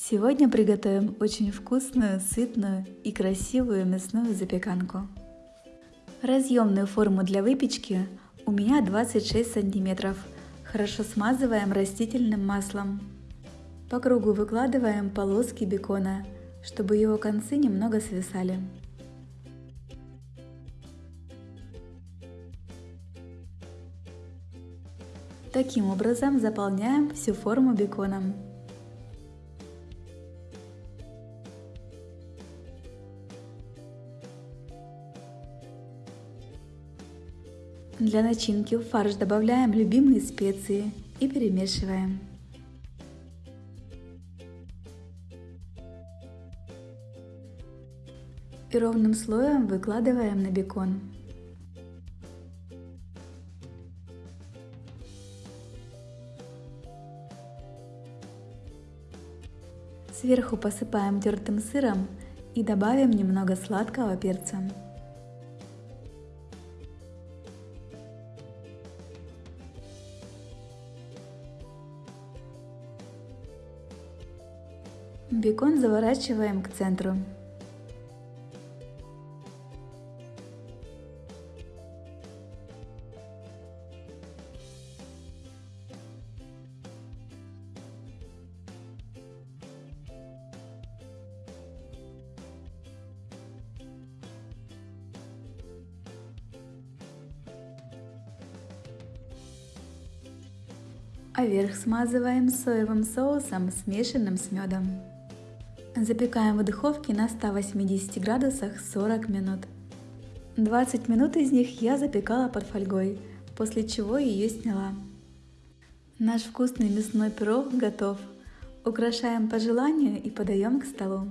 Сегодня приготовим очень вкусную, сытную и красивую мясную запеканку. Разъемную форму для выпечки у меня 26 сантиметров. Хорошо смазываем растительным маслом. По кругу выкладываем полоски бекона, чтобы его концы немного свисали. Таким образом заполняем всю форму беконом. Для начинки в фарш добавляем любимые специи и перемешиваем. И ровным слоем выкладываем на бекон. Сверху посыпаем тертым сыром и добавим немного сладкого перца. Бекон заворачиваем к центру. а верх смазываем соевым соусом, смешанным с медом. Запекаем в духовке на 180 градусах 40 минут. 20 минут из них я запекала под фольгой, после чего ее сняла. Наш вкусный мясной пирог готов. Украшаем по желанию и подаем к столу.